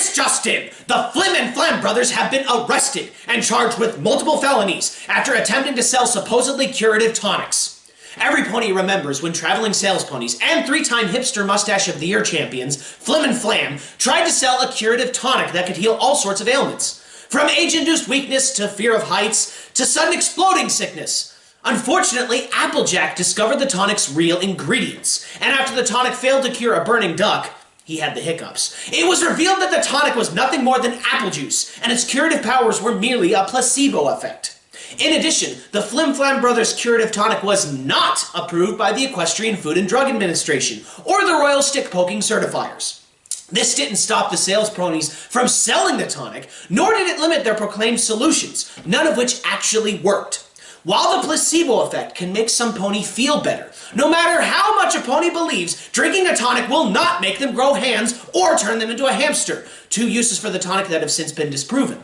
This just in! The Flim and Flam brothers have been arrested and charged with multiple felonies after attempting to sell supposedly curative tonics. Every pony remembers when traveling sales ponies and three-time hipster mustache of the year champions, Flim and Flam, tried to sell a curative tonic that could heal all sorts of ailments. From age-induced weakness to fear of heights to sudden exploding sickness. Unfortunately, Applejack discovered the tonic's real ingredients, and after the tonic failed to cure a burning duck, he had the hiccups. It was revealed that the tonic was nothing more than apple juice, and its curative powers were merely a placebo effect. In addition, the Flim Flam Brothers curative tonic was not approved by the Equestrian Food and Drug Administration or the Royal Stick Poking Certifiers. This didn't stop the sales ponies from selling the tonic, nor did it limit their proclaimed solutions, none of which actually worked. While the placebo effect can make some pony feel better, no matter how much a pony believes, drinking a tonic will not make them grow hands or turn them into a hamster, two uses for the tonic that have since been disproven.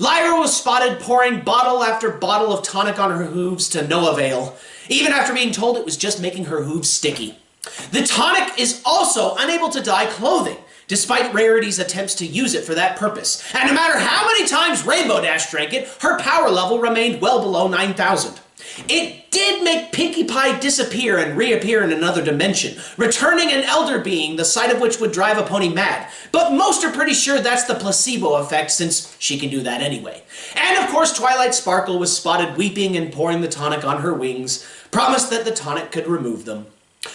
Lyra was spotted pouring bottle after bottle of tonic on her hooves to no avail, even after being told it was just making her hooves sticky. The tonic is also unable to dye clothing, despite Rarity's attempts to use it for that purpose. And no matter how many times Rainbow Dash drank it, her power level remained well below 9,000. It did make Pinkie Pie disappear and reappear in another dimension, returning an elder being, the sight of which would drive a pony mad. But most are pretty sure that's the placebo effect, since she can do that anyway. And of course, Twilight Sparkle was spotted weeping and pouring the tonic on her wings, promised that the tonic could remove them.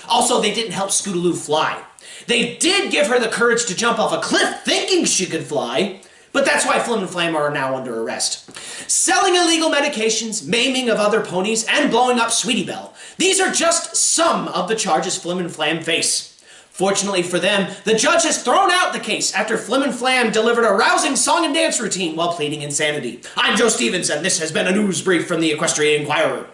Also, they didn't help Scootaloo fly. They did give her the courage to jump off a cliff thinking she could fly, but that's why Flim and Flam are now under arrest. Selling illegal medications, maiming of other ponies, and blowing up Sweetie Belle. These are just some of the charges Flim and Flam face. Fortunately for them, the judge has thrown out the case after Flim and Flam delivered a rousing song and dance routine while pleading insanity. I'm Joe Stevens, and this has been a news brief from the Equestrian Inquirer.